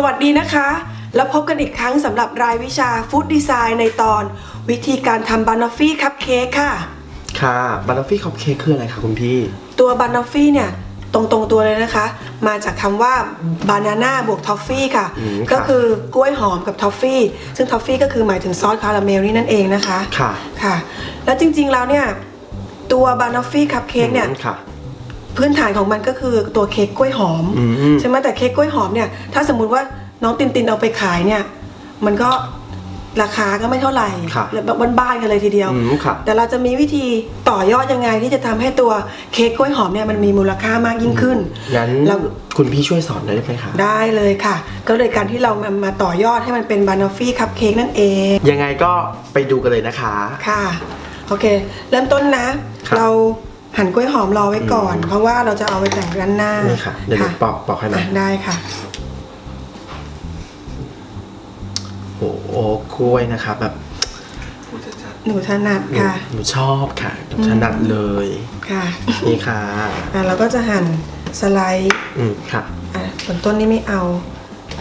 สวัสดีนะคะ แล้วพบกันอีกครั้งสำหรับรายวิชา Food Design ในตอน วิธีการทำ banoffee cupcake ค่ะ ค่ะ banoffee cupcake คืออะไรคะคุณพี่ ตัว banoffee เนี่ยตรงตรงๆตัวเลยนะคะ มาจากคำว่า banana บวก toffee ค่ะ อืมค่ะ ก็คือกล้วยหอมกับทอฟฟี่ ซึ่งทอฟฟี่ก็คือหมายถึงซอสคาราเมลนี่นั่นเองนะคะ ค่ะค่ะ แล้วจริงๆแล้วเนี่ย ตัว banoffee cupcake เนี่ย อืมค่ะ พื้นฐานของมันก็คือตัวเค้กกล้วยหอมอืม ใช่ไหมแต่เค้กกล้วยหอมเนี่ยถ้าสมมุติว่าน้องตินตินเอาไปขายเนี่ยมันก็ราคาก็ไม่เท่าไหร่ครับแบบบ้านๆกันเลยทีเดียว อืมค่ะแต่เราจะมีวิธีต่อยอดยังไงที่จะทำให้ตัวเค้กกล้วยหอมเนี่ยมันมีมูลค่ามากยิ่งขึ้นงั้นเรา คุณพี่ช่วยสอนได้ไหมคะได้เลยค่ะ ก็เลยการที่เรามามาต่อยอดให้มันเป็นบานอฟฟี่คัพเค้กนั่นเองยังไงก็ไปดูกันเลยนะคะ ค่ะ โอเค เริ่มต้นนะ ครับ เรา หั่นกล้วยหอมรอไว้ก่อนอืมเพราะว่าเราจะเอาไปแต่งด้านหน้านี่ค่ะเดี๋ยวหนูปอกปอกให้ไหมอะได้ค่ะโอ้โหกล้วยนะคะแบบหนูถนัดหนูค่ะ หนูชอบค่ะหนูถนัดเลยค่ะนี่ค่ะอะเราก็จะหั่นสไลด์อืมค่ะอะส่วนต้นนี้ไม่เอา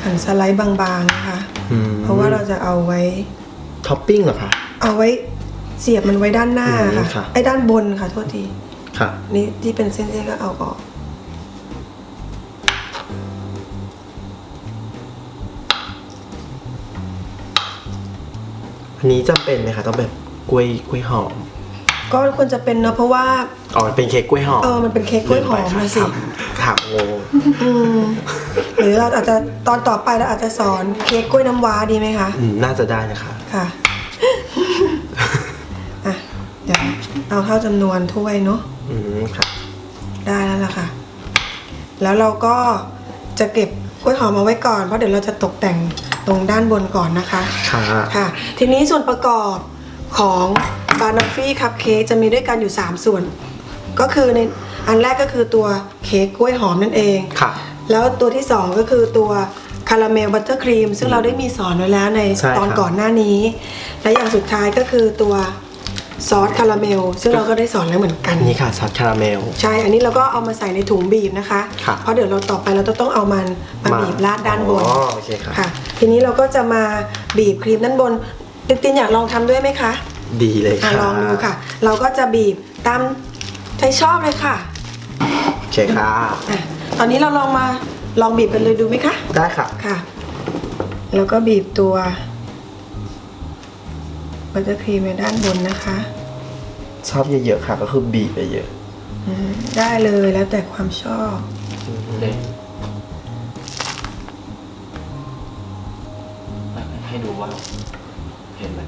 หั่นสไลด์บางๆนะคะอืมเพราะว่าเราจะเอาไว้ท็อปปิ้งเหรอคะเอาไว้เสียบมันไว้ด้านหน้าอืมค่ะค่ะไอ้ด้านบนค่ะโทษที ค่ะนี่ที่เป็นเส้นๆก็เอาออกอันนี้จำเป็นไหมคะต้องแบบกล้วยกล้วยหอม ก็ควรจะเป็นเนอะเพราะว่าอ๋อมันเป็นเค้กกล้วยหอมเออมันเป็นเค้กกล้วยหอมลืไปนะสิค่ะถามงงอืมหรือเราอาจจะตอนต่อไปเราอาจจะสอนเค้กกล้วยน้ำว้าดีไหมคะอืมน่าจะได้นะคะค่ะอะ เอาเท่าจำนวนถ้วยเนาะอืมค่ะได้แล้วล่ะค่ะ แล้วเราก็จะเก็บกล้วยหอมเอาไว้ก่อนเพราะเดี๋ยวเราจะตกแต่งตรงด้านบนก่อนนะคะค่ะค่ะ ทีนี้ส่วนประกอบของบานอฟฟี่คัพเค้กจะมีด้วยกันอยู่ 3 ส่วน ก็คือในอันแรกก็คือตัวเค้กกล้วยหอมนั่นเองค่ะ แล้วตัวที่ 2 ก็คือตัวคาราเมลบัตเตอร์ครีมซึ่งเราได้มีสอนไว้แล้วในใช่ตอนครับ ก่อนหน้านี้ และอย่างสุดท้ายก็คือตัว ซอสคาราเมล ซึ่งเราก็ได้สอนแล้วเหมือนกัน นี่ค่ะซอสคาราเมล ใช่ อันนี้เราก็เอามาใส่ในถุงบีบนะคะครับเพราะเดี๋ยวเราต่อไปเราจะต้องเอามันมามาบีบราดด้านบนอ๋อโอเคครับค่ะ ทีนี้เราก็จะมาบีบครีมด้านบนตินตินอยากลองทำด้วยไหมคะดีเลยอะค่ะลองดูค่ะ เราก็จะบีบตามใจชอบเลยค่ะโอเคค่ะ อะตอนนี้เราลองมาลองบีบกันเลยดูไหมคะ ได้ค่ะ ค่ะ แล้วก็บีบตัว บัตเตอร์ครีมในด้านบนนะคะ ชอบเยอะๆค่ะ ก็คือบีบไปเยอะอืมได้เลยแล้วแต่ความชอบให้ดูว่า เห็นไหม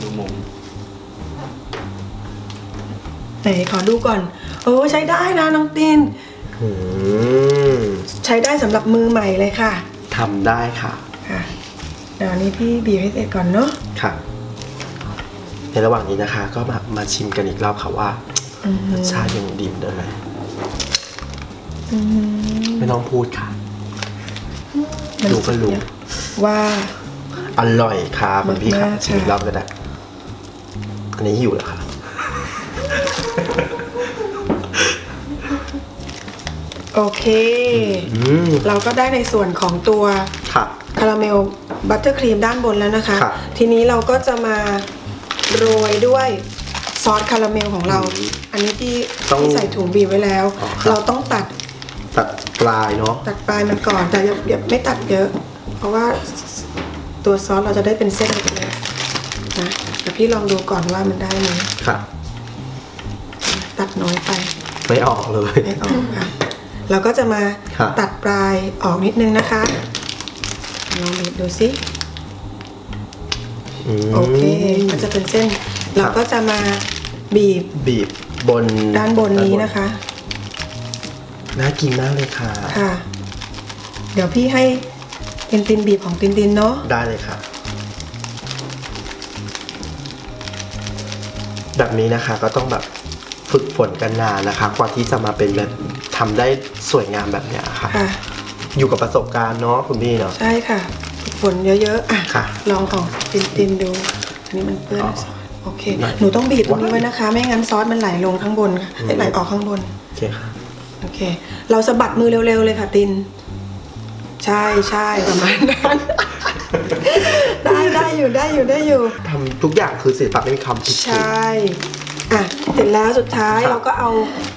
ดูมุมไหนขอดูก่อน โอ้ใช้ได้นะน้องตินอืมใช้ได้สำหรับมือใหม่เลยค่ะ ทำได้ค่ะค่ะ เดี๋ยวอันนี้พี่บีบให้เสร็จก่อนเนาะค่ะ ในระหว่างนี้นะคะ ก็มามาชิมกันอีกรอบค่ะว่าอืมรสชาติยังดีเหมือนเดิมไหมอืมไม่ต้องพูดค่ะมันดูก็รู้ว่าอร่อยค่ะคุณพี่ค่ะมากๆชิมอีกค่ะรอบก็ได้อันนี้หิวแล้วค่ะโอเคอืมเราก็ได้ในส่วนของตัวค่ะคาราเมล บัตเตอร์ครีมด้านบนแล้วนะคะ ครับ ทีนี้เราก็จะมาโรยด้วยซอสคาราเมลของเราอืมอันนี้ที่ต้องที่ใส่ถุงบีบไว้แล้ว อ๋อครับ เราต้องตัดตัดปลายเนาะ ตัดปลายมันก่อน แต่อย่าอย่าไม่ตัดเยอะ เพราะว่าตัวซอสเราจะได้เป็นเส้นเล็กๆนะเดี๋ยวพี่ลองดูก่อนว่ามันได้ไหมค่ะ ตัดน้อยไป ไม่ออกเลย ไม่ออกค่ะเราก็จะมาครับตัดปลายออกนิดนึงนะคะ ลองบีบดูสิมโอเคก็จะเป็นเส้น เราก็จะมาบีบบีบบนด้านบนนี้นะคะ น่ากินมากเลยค่ะ ค่ะ เดี๋ยวพี่ให้ตินตินบีบของตินตินเนาะ ได้เลยค่ะ แบบนี้นะคะก็ต้องแบบฝึกฝนกันนานนะคะ กว่าที่จะมาเป็นแบบทำได้สวยงามแบบเนี้ยค่ะค่ะ อยู่กับประสบการณ์เนาะคุณพี่เนาะ ใช่ค่ะฝึกฝนเยอะๆอะค่ะลองของตินตินดู อันนี้มันเปื้อนอ๋อซอสโอเค ได้หนูต้องบีบตรงนี้ไว้นะคะ ไม่งั้นซอสมันไหลลงข้างบนค่ะเอ้ยไหลออกข้างบน โอเคค่ะ โอเค เราสะบัดมือเร็วๆเลยค่ะติน ใช่ใช่ประมาณนั้น ได้ได้อยู่ได้อยู่ได้อยู่ ทำทุกอย่างคือศิลปะไม่มีคำผิดใช่อะ เสร็จแล้วสุดท้ายครับเราก็เอา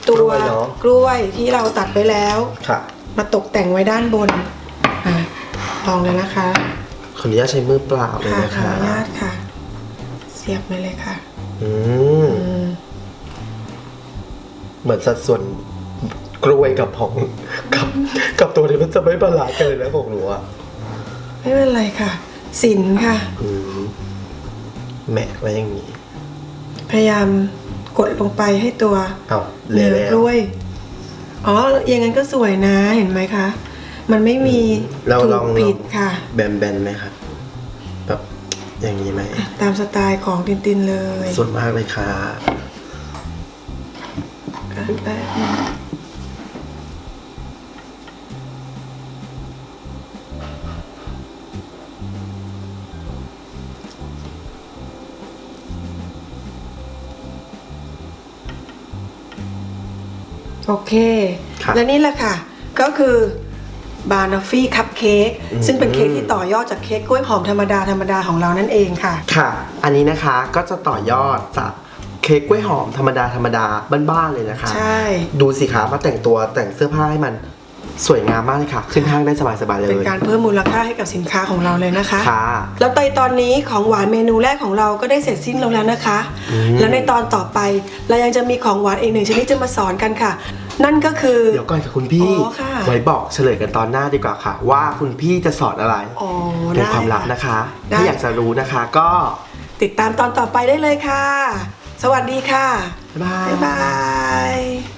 ตัวกล้วยเนอะ กล้วยที่เราตัดไปแล้ว ค่ะ มาตกแต่งไว้ด้านบนอะลองเลยนะคะ ขออนุญาตใช้มือเปล่าเลยค่ะนะขอคะอนุญาตค่ะ เสียบไปเลยค่ะอืมอืม เหมือนสัดส่วนกล้วยกับของกับกับตัวนี้มันจะไม่บาลานซ์กันเลยนะของหนูอะไม่เป็นไรค่ะ สินค่ะ อืมแหมะไว้อย่างนี้ พยายามกดลงไปให้ตัวเอาเลเนื้ยอแล้วกล้วย อ๋อ อย่างนั้นก็สวยนะ เห็นไหมคะ มันไม่มีเราถูลกองผิดค่ะแบนๆไหมครับแบบอย่างนี้ไหมตามสไตล์ของตินตินเลยส่วนมากเลยค่ะก็แป๊บนึง โอเค ครับและนี่แหละค่ะ ก็คือบานอฟฟี่คัพเค้กอืม ซึ่งเป็นเค้กที่ต่อยอดจากเค้กกล้วยหอมธรรมดาธรรมดาของเรานั่นเองค่ะ ค่ะ อันนี้นะคะก็จะต่อยอดจากเค้กกล้วยหอมธรรมดาธรรมดาบ้านๆเลยนะคะ ใช่ ดูสิคะมาแต่งตัวแต่งเสื้อผ้าให้มัน สวยงามมากเลยค่ะ ขึ้นห้างได้สบายๆเลย เป็นการเพิ่มมูลค่าให้กับสินค้าของเราเลยนะคะ ค่ะ แล้วในตอนนี้ของหวานเมนูแรกของเราก็ได้เสร็จสิ้นลงแล้วนะคะ อืม แล้วในตอนต่อไปเรายังจะมีของหวานอีกหนึ่งชนิดจะมาสอนกันค่ะ นั่นก็คือ เดี๋ยวก่อนค่ะคุณพี่ อ๋อค่ะ ไว้บอกเฉลยกันตอนหน้าดีกว่าค่ะ ว่าคุณพี่จะสอนอะไรอ๋อเป็นได้ความลับนะคะได้ ถ้าอยากจะรู้นะคะก็ติดตามตอนต่อไปได้เลยค่ะ สวัสดีค่ะ บ๊ายบาย บ๊ายบาย